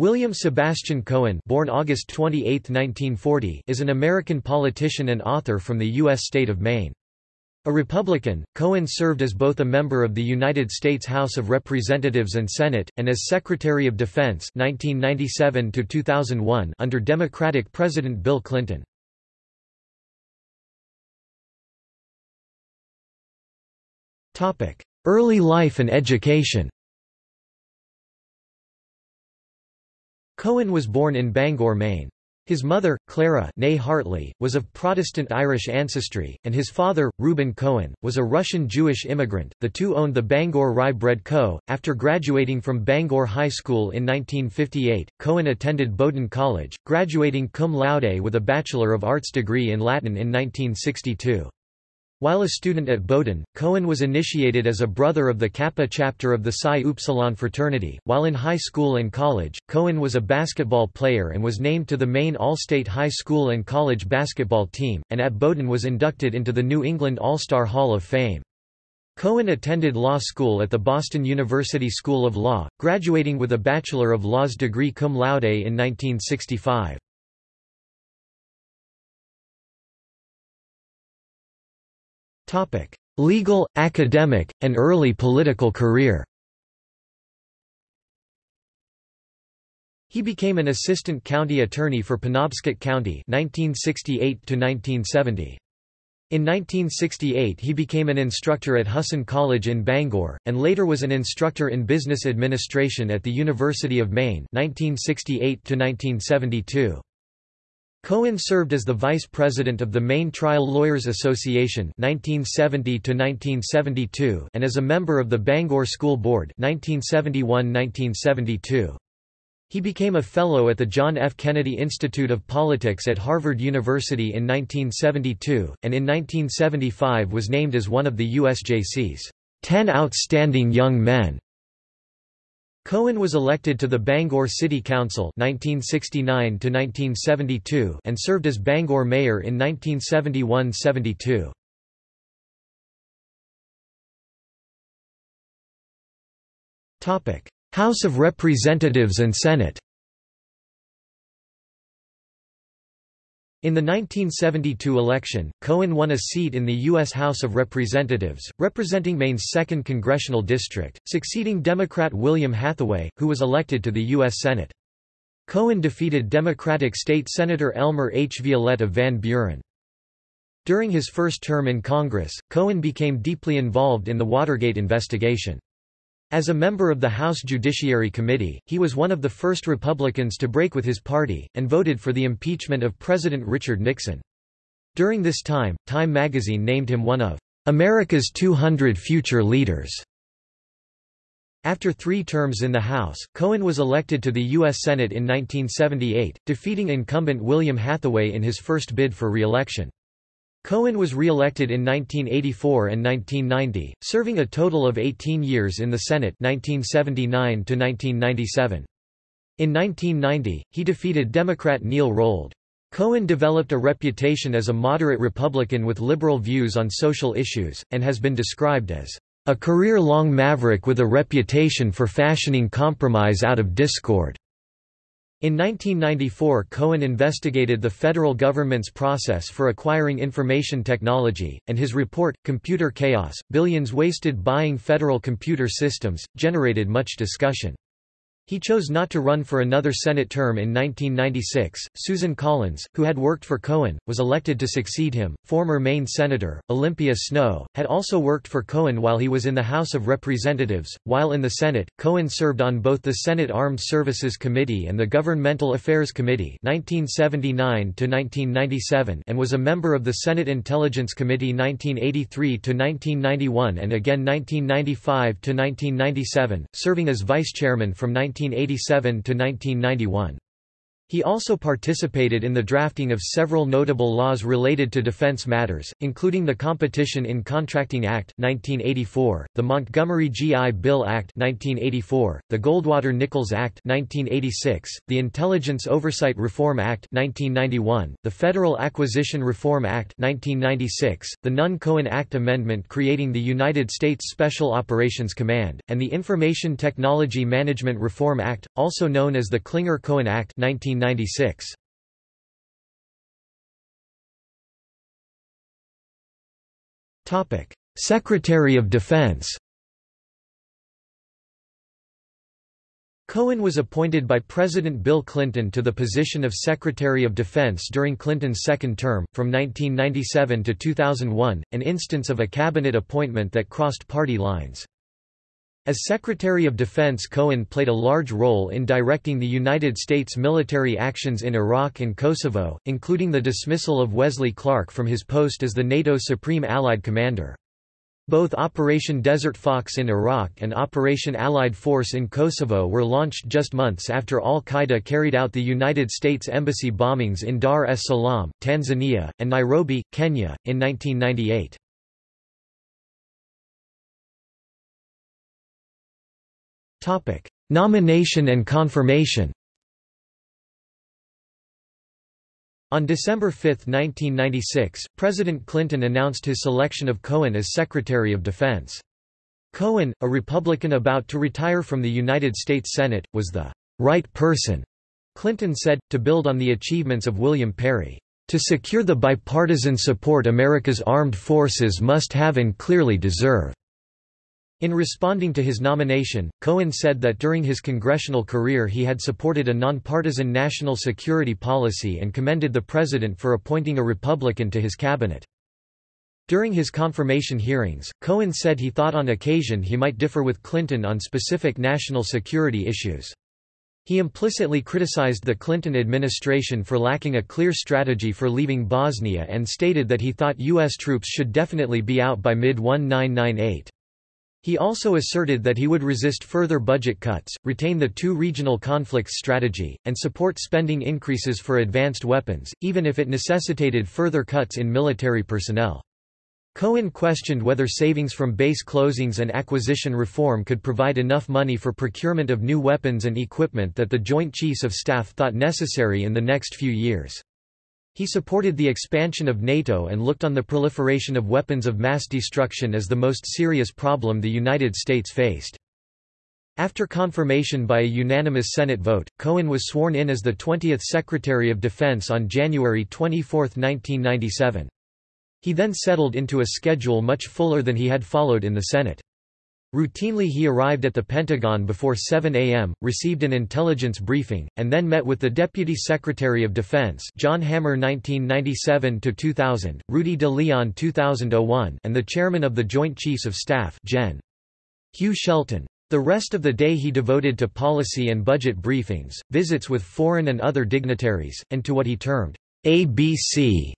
William Sebastian Cohen born August 28, 1940, is an American politician and author from the U.S. state of Maine. A Republican, Cohen served as both a member of the United States House of Representatives and Senate, and as Secretary of Defense 1997 under Democratic President Bill Clinton. Early life and education Cohen was born in Bangor, Maine. His mother, Clara nay Hartley, was of Protestant Irish ancestry, and his father, Reuben Cohen, was a Russian Jewish immigrant. The two owned the Bangor Rye Bread Co. After graduating from Bangor High School in 1958, Cohen attended Bowdoin College, graduating cum laude with a Bachelor of Arts degree in Latin in 1962. While a student at Bowdoin, Cohen was initiated as a brother of the Kappa chapter of the Psi Upsilon fraternity. While in high school and college, Cohen was a basketball player and was named to the Maine All-State High School and College basketball team, and at Bowdoin was inducted into the New England All-Star Hall of Fame. Cohen attended law school at the Boston University School of Law, graduating with a Bachelor of Laws degree cum laude in 1965. Legal, academic, and early political career He became an assistant county attorney for Penobscot County 1968 -1970. In 1968 he became an instructor at Husson College in Bangor, and later was an instructor in business administration at the University of Maine 1968 -1972. Cohen served as the vice president of the Maine Trial Lawyers Association 1970 and as a member of the Bangor School Board 1971–1972. He became a fellow at the John F. Kennedy Institute of Politics at Harvard University in 1972, and in 1975 was named as one of the USJC's 10 Outstanding Young Men Cohen was elected to the Bangor City Council 1969 and served as Bangor mayor in 1971–72. House of Representatives and Senate In the 1972 election, Cohen won a seat in the U.S. House of Representatives, representing Maine's 2nd Congressional District, succeeding Democrat William Hathaway, who was elected to the U.S. Senate. Cohen defeated Democratic State Senator Elmer H. Violette of Van Buren. During his first term in Congress, Cohen became deeply involved in the Watergate investigation. As a member of the House Judiciary Committee, he was one of the first Republicans to break with his party, and voted for the impeachment of President Richard Nixon. During this time, Time magazine named him one of America's 200 future leaders. After three terms in the House, Cohen was elected to the U.S. Senate in 1978, defeating incumbent William Hathaway in his first bid for re-election. Cohen was re-elected in 1984 and 1990, serving a total of 18 years in the Senate 1979 to -1997. In 1990, he defeated Democrat Neil Rolde. Cohen developed a reputation as a moderate Republican with liberal views on social issues, and has been described as a career-long maverick with a reputation for fashioning compromise out of discord. In 1994 Cohen investigated the federal government's process for acquiring information technology, and his report, Computer Chaos, Billions Wasted Buying Federal Computer Systems, generated much discussion. He chose not to run for another Senate term in 1996. Susan Collins, who had worked for Cohen, was elected to succeed him. Former Maine Senator, Olympia Snowe, had also worked for Cohen while he was in the House of Representatives. While in the Senate, Cohen served on both the Senate Armed Services Committee and the Governmental Affairs Committee 1979 and was a member of the Senate Intelligence Committee 1983 to 1991 and again 1995 to 1997, serving as vice chairman from 19 1987 to 1991. He also participated in the drafting of several notable laws related to defense matters, including the Competition in Contracting Act 1984, the Montgomery GI Bill Act 1984, the Goldwater-Nichols Act 1986, the Intelligence Oversight Reform Act 1991, the Federal Acquisition Reform Act 1996, the Nunn-Cohen Act amendment creating the United States Special Operations Command, and the Information Technology Management Reform Act, also known as the Clinger-Cohen Act 19 1996. Topic: Secretary of Defense. Cohen was appointed by President Bill Clinton to the position of Secretary of Defense during Clinton's second term, from 1997 to 2001, an instance of a cabinet appointment that crossed party lines. As Secretary of Defense Cohen played a large role in directing the United States military actions in Iraq and Kosovo, including the dismissal of Wesley Clark from his post as the NATO Supreme Allied Commander. Both Operation Desert Fox in Iraq and Operation Allied Force in Kosovo were launched just months after al-Qaeda carried out the United States Embassy bombings in Dar es Salaam, Tanzania, and Nairobi, Kenya, in 1998. Topic: Nomination and confirmation. On December 5, 1996, President Clinton announced his selection of Cohen as Secretary of Defense. Cohen, a Republican about to retire from the United States Senate, was the right person, Clinton said, to build on the achievements of William Perry. To secure the bipartisan support America's armed forces must have and clearly deserve. In responding to his nomination, Cohen said that during his congressional career he had supported a nonpartisan national security policy and commended the president for appointing a Republican to his cabinet. During his confirmation hearings, Cohen said he thought on occasion he might differ with Clinton on specific national security issues. He implicitly criticized the Clinton administration for lacking a clear strategy for leaving Bosnia and stated that he thought U.S. troops should definitely be out by mid-1998. He also asserted that he would resist further budget cuts, retain the two regional conflicts strategy, and support spending increases for advanced weapons, even if it necessitated further cuts in military personnel. Cohen questioned whether savings from base closings and acquisition reform could provide enough money for procurement of new weapons and equipment that the Joint Chiefs of Staff thought necessary in the next few years. He supported the expansion of NATO and looked on the proliferation of weapons of mass destruction as the most serious problem the United States faced. After confirmation by a unanimous Senate vote, Cohen was sworn in as the 20th Secretary of Defense on January 24, 1997. He then settled into a schedule much fuller than he had followed in the Senate. Routinely he arrived at the Pentagon before 7 a.m., received an intelligence briefing, and then met with the Deputy Secretary of Defense John Hamre 1997–2000, Rudy de Leon 2001 and the Chairman of the Joint Chiefs of Staff Gen. Hugh Shelton. The rest of the day he devoted to policy and budget briefings, visits with foreign and other dignitaries, and to what he termed ABC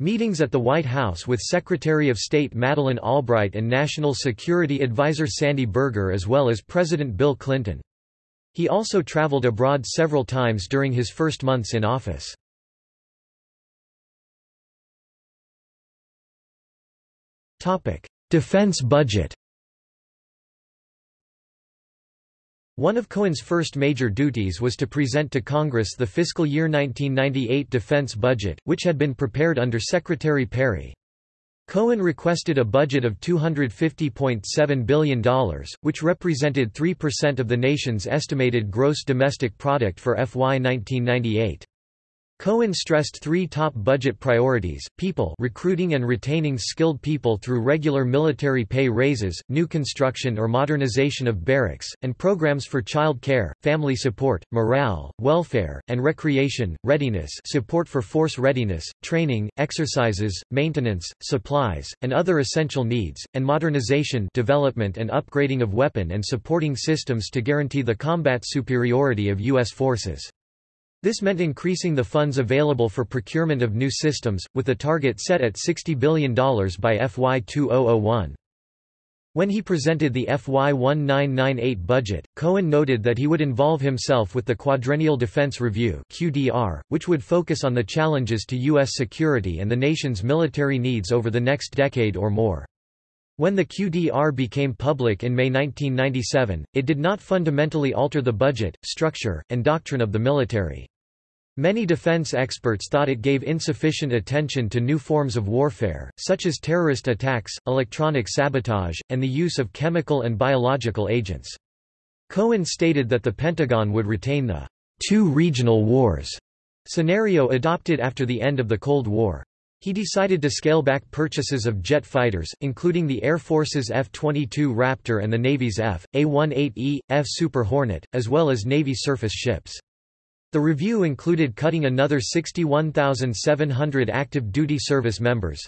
Meetings at the White House with Secretary of State Madeleine Albright and National Security Advisor Sandy Berger as well as President Bill Clinton. He also traveled abroad several times during his first months in office. Defense budget One of Cohen's first major duties was to present to Congress the fiscal year 1998 defense budget, which had been prepared under Secretary Perry. Cohen requested a budget of $250.7 billion, which represented 3% of the nation's estimated gross domestic product for FY 1998. Cohen stressed three top budget priorities, people recruiting and retaining skilled people through regular military pay raises, new construction or modernization of barracks, and programs for child care, family support, morale, welfare, and recreation, readiness support for force readiness, training, exercises, maintenance, supplies, and other essential needs, and modernization development and upgrading of weapon and supporting systems to guarantee the combat superiority of U.S. forces. This meant increasing the funds available for procurement of new systems, with the target set at $60 billion by FY 2001. When he presented the FY 1998 budget, Cohen noted that he would involve himself with the Quadrennial Defense Review (QDR), which would focus on the challenges to U.S. security and the nation's military needs over the next decade or more. When the QDR became public in May 1997, it did not fundamentally alter the budget, structure, and doctrine of the military. Many defense experts thought it gave insufficient attention to new forms of warfare, such as terrorist attacks, electronic sabotage, and the use of chemical and biological agents. Cohen stated that the Pentagon would retain the two regional wars scenario adopted after the end of the Cold War. He decided to scale back purchases of jet fighters, including the Air Force's F-22 Raptor and the Navy's F.A-18E, F Super Hornet, as well as Navy surface ships. The review included cutting another 61,700 active duty service members,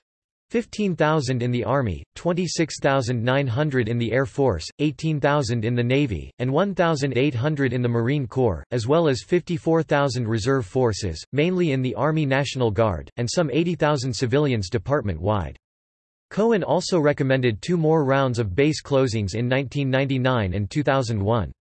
15,000 in the Army, 26,900 in the Air Force, 18,000 in the Navy, and 1,800 in the Marine Corps, as well as 54,000 reserve forces, mainly in the Army National Guard, and some 80,000 civilians department-wide. Cohen also recommended two more rounds of base closings in 1999 and 2001.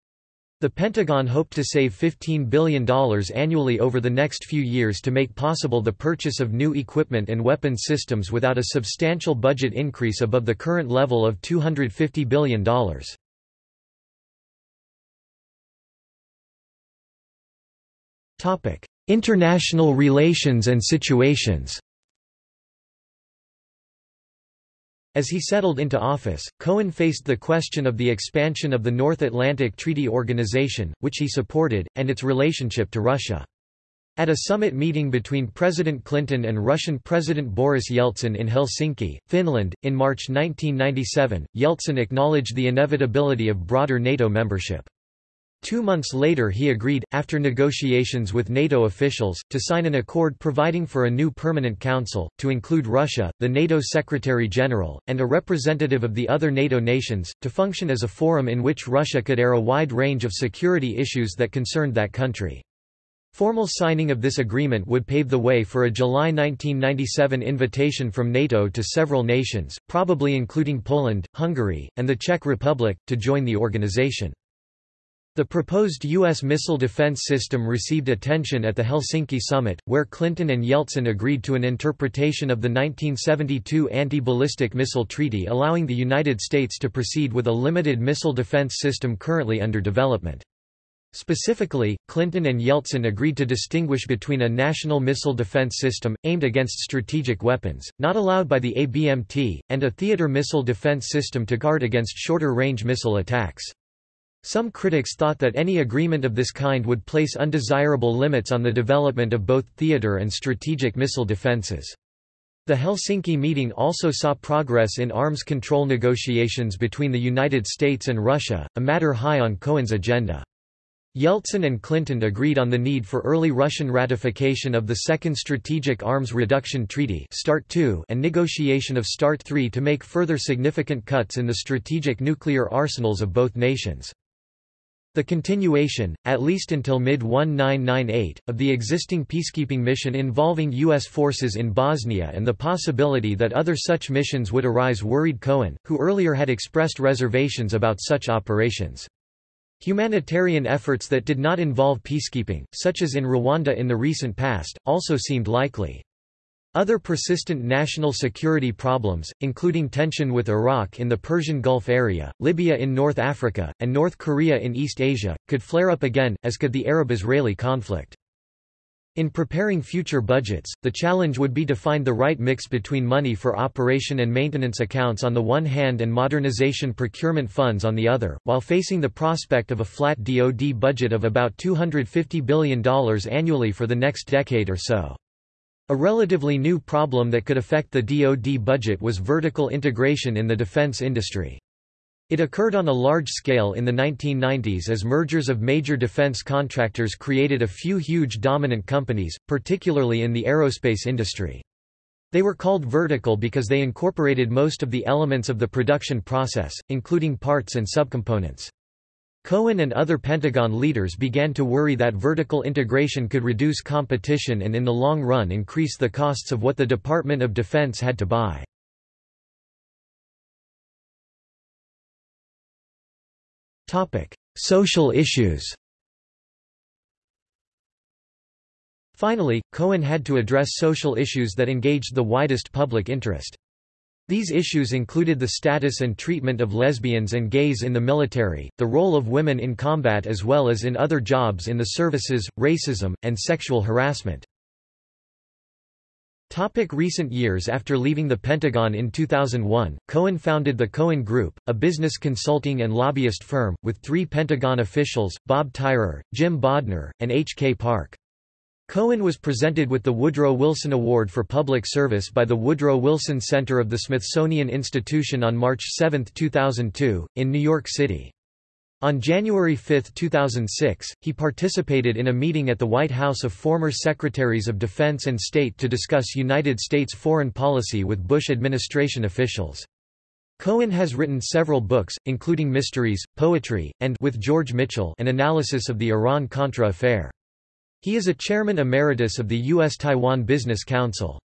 The Pentagon hoped to save $15 billion annually over the next few years to make possible the purchase of new equipment and weapon systems without a substantial budget increase above the current level of $250 billion. International relations and situations As he settled into office, Cohen faced the question of the expansion of the North Atlantic Treaty Organization, which he supported, and its relationship to Russia. At a summit meeting between President Clinton and Russian President Boris Yeltsin in Helsinki, Finland, in March 1997, Yeltsin acknowledged the inevitability of broader NATO membership. Two months later he agreed, after negotiations with NATO officials, to sign an accord providing for a new permanent council, to include Russia, the NATO Secretary-General, and a representative of the other NATO nations, to function as a forum in which Russia could air a wide range of security issues that concerned that country. Formal signing of this agreement would pave the way for a July 1997 invitation from NATO to several nations, probably including Poland, Hungary, and the Czech Republic, to join the organization. The proposed U.S. missile defense system received attention at the Helsinki summit, where Clinton and Yeltsin agreed to an interpretation of the 1972 Anti-Ballistic Missile Treaty allowing the United States to proceed with a limited missile defense system currently under development. Specifically, Clinton and Yeltsin agreed to distinguish between a national missile defense system, aimed against strategic weapons, not allowed by the ABMT, and a theater missile defense system to guard against shorter-range missile attacks. Some critics thought that any agreement of this kind would place undesirable limits on the development of both theater and strategic missile defenses. The Helsinki meeting also saw progress in arms control negotiations between the United States and Russia, a matter high on Cohen's agenda. Yeltsin and Clinton agreed on the need for early Russian ratification of the Second Strategic Arms Reduction Treaty START II and negotiation of START III to make further significant cuts in the strategic nuclear arsenals of both nations. The continuation, at least until mid-1998, of the existing peacekeeping mission involving U.S. forces in Bosnia and the possibility that other such missions would arise worried Cohen, who earlier had expressed reservations about such operations. Humanitarian efforts that did not involve peacekeeping, such as in Rwanda in the recent past, also seemed likely. Other persistent national security problems, including tension with Iraq in the Persian Gulf area, Libya in North Africa, and North Korea in East Asia, could flare up again, as could the Arab-Israeli conflict. In preparing future budgets, the challenge would be to find the right mix between money for operation and maintenance accounts on the one hand and modernization procurement funds on the other, while facing the prospect of a flat DoD budget of about $250 billion annually for the next decade or so. A relatively new problem that could affect the DoD budget was vertical integration in the defense industry. It occurred on a large scale in the 1990s as mergers of major defense contractors created a few huge dominant companies, particularly in the aerospace industry. They were called vertical because they incorporated most of the elements of the production process, including parts and subcomponents. Cohen and other Pentagon leaders began to worry that vertical integration could reduce competition and in the long run increase the costs of what the Department of Defense had to buy. Social issues Finally, Cohen had to address social issues that engaged the widest public interest. These issues included the status and treatment of lesbians and gays in the military, the role of women in combat as well as in other jobs in the services, racism, and sexual harassment. Topic recent years After leaving the Pentagon in 2001, Cohen founded the Cohen Group, a business consulting and lobbyist firm, with three Pentagon officials, Bob Tyrer, Jim Bodner, and H. K. Park. Cohen was presented with the Woodrow Wilson Award for Public Service by the Woodrow Wilson Center of the Smithsonian Institution on March 7, 2002, in New York City. On January 5, 2006, he participated in a meeting at the White House of former Secretaries of Defense and State to discuss United States foreign policy with Bush administration officials. Cohen has written several books, including Mysteries, Poetry, and With George Mitchell an analysis of the Iran-Contra affair. He is a chairman emeritus of the U.S.-Taiwan Business Council.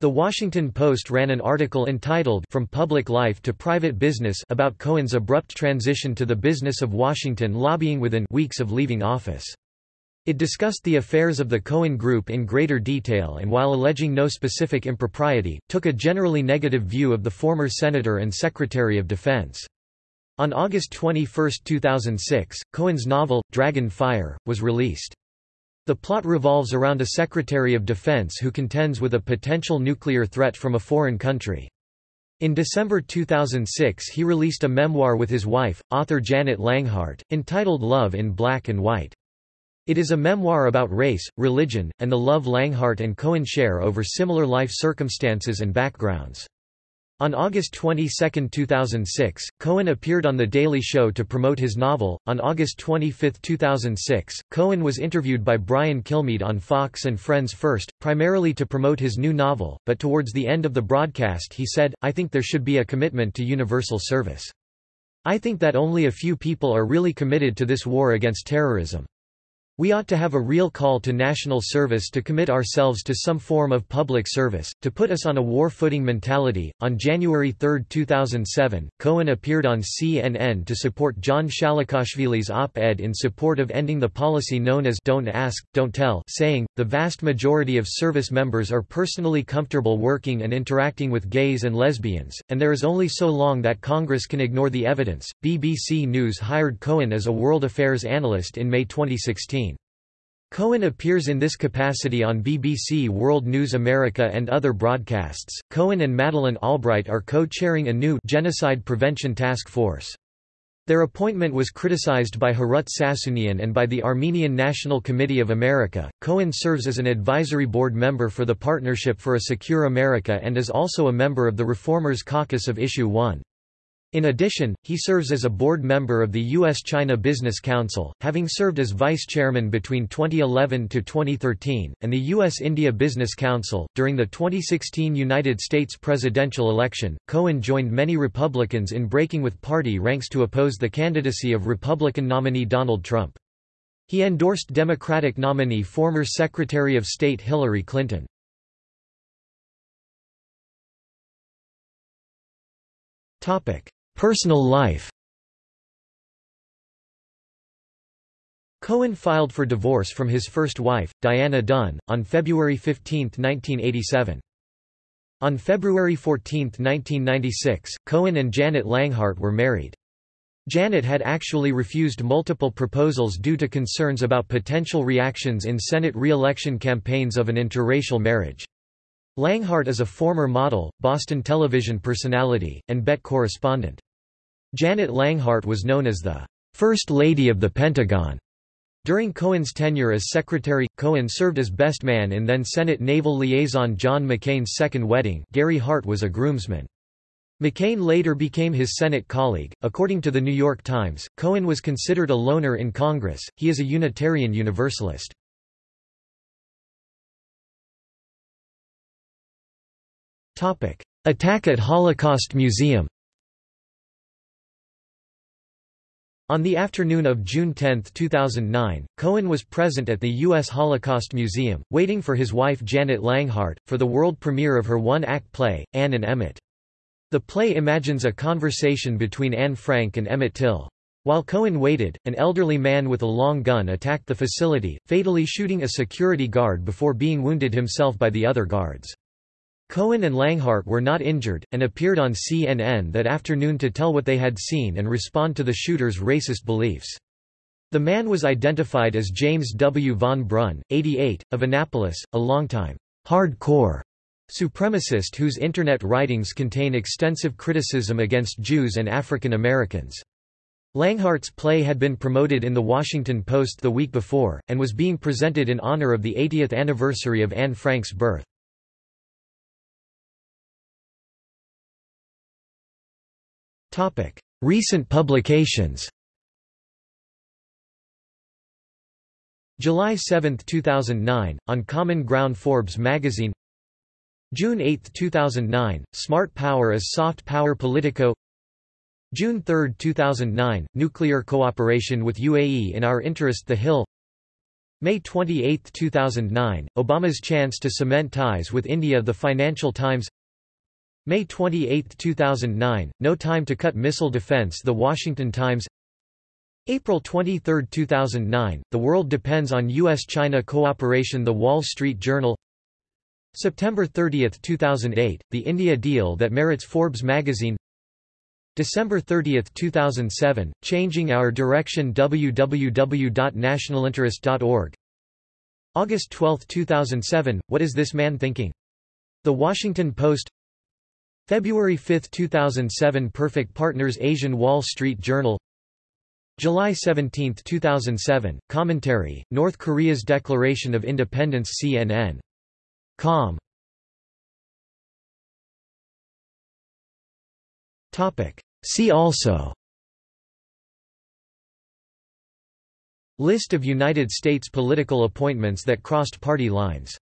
The Washington Post ran an article entitled From Public Life to Private Business about Cohen's abrupt transition to the business of Washington lobbying within weeks of leaving office. It discussed the affairs of the Cohen Group in greater detail and while alleging no specific impropriety, took a generally negative view of the former Senator and Secretary of Defense. On August 21, 2006, Cohen's novel, Dragon Fire, was released. The plot revolves around a Secretary of Defense who contends with a potential nuclear threat from a foreign country. In December 2006 he released a memoir with his wife, author Janet Langhart, entitled Love in Black and White. It is a memoir about race, religion, and the love Langhart and Cohen share over similar life circumstances and backgrounds. On August 22, 2006, Cohen appeared on The Daily Show to promote his novel. On August 25, 2006, Cohen was interviewed by Brian Kilmeade on Fox and Friends First, primarily to promote his new novel, but towards the end of the broadcast he said, I think there should be a commitment to universal service. I think that only a few people are really committed to this war against terrorism. We ought to have a real call to national service to commit ourselves to some form of public service, to put us on a war footing mentality. On January 3, 2007, Cohen appeared on CNN to support John Shalikashvili's op ed in support of ending the policy known as Don't Ask, Don't Tell, saying, The vast majority of service members are personally comfortable working and interacting with gays and lesbians, and there is only so long that Congress can ignore the evidence. BBC News hired Cohen as a world affairs analyst in May 2016. Cohen appears in this capacity on BBC World News America and other broadcasts. Cohen and Madeleine Albright are co-chairing a new genocide prevention task force. Their appointment was criticized by Harut Sassounian and by the Armenian National Committee of America. Cohen serves as an advisory board member for the Partnership for a Secure America and is also a member of the Reformers Caucus of Issue 1. In addition, he serves as a board member of the U.S.-China Business Council, having served as vice chairman between 2011 to 2013, and the U.S.-India Business Council. During the 2016 United States presidential election, Cohen joined many Republicans in breaking with party ranks to oppose the candidacy of Republican nominee Donald Trump. He endorsed Democratic nominee former Secretary of State Hillary Clinton. Topic: Personal life Cohen filed for divorce from his first wife, Diana Dunn, on February 15, 1987. On February 14, 1996, Cohen and Janet Langhart were married. Janet had actually refused multiple proposals due to concerns about potential reactions in Senate re-election campaigns of an interracial marriage. Langhart is a former model, Boston television personality, and BET correspondent. Janet Langhart was known as the First Lady of the Pentagon. During Cohen's tenure as Secretary, Cohen served as best man in then Senate Naval Liaison John McCain's second wedding Gary Hart was a groomsman. McCain later became his Senate colleague. According to the New York Times, Cohen was considered a loner in Congress, he is a Unitarian Universalist. Attack at Holocaust Museum On the afternoon of June 10, 2009, Cohen was present at the U.S. Holocaust Museum, waiting for his wife Janet Langhart, for the world premiere of her one-act play, Anne and Emmett. The play imagines a conversation between Anne Frank and Emmett Till. While Cohen waited, an elderly man with a long gun attacked the facility, fatally shooting a security guard before being wounded himself by the other guards. Cohen and Langhart were not injured, and appeared on CNN that afternoon to tell what they had seen and respond to the shooter's racist beliefs. The man was identified as James W. von Brunn, 88, of Annapolis, a longtime hardcore supremacist whose Internet writings contain extensive criticism against Jews and African Americans. Langhart's play had been promoted in The Washington Post the week before, and was being presented in honor of the 80th anniversary of Anne Frank's birth. Recent publications. July 7, 2009, on Common Ground Forbes magazine. June 8, 2009, Smart Power is Soft Power Politico. June 3, 2009, Nuclear Cooperation with UAE in Our Interest The Hill. May 28, 2009, Obama's Chance to Cement Ties with India The Financial Times May 28, 2009, No Time to Cut Missile Defense The Washington Times April 23, 2009, The World Depends on U.S.-China Cooperation The Wall Street Journal September 30, 2008, The India Deal That Merits Forbes magazine December 30, 2007, Changing Our Direction www.nationalinterest.org August 12, 2007, What is this man thinking? The Washington Post February 5, 2007 Perfect Partners Asian Wall Street Journal July 17, 2007, Commentary, North Korea's Declaration of Independence CNN. Com. See also List of United States political appointments that crossed party lines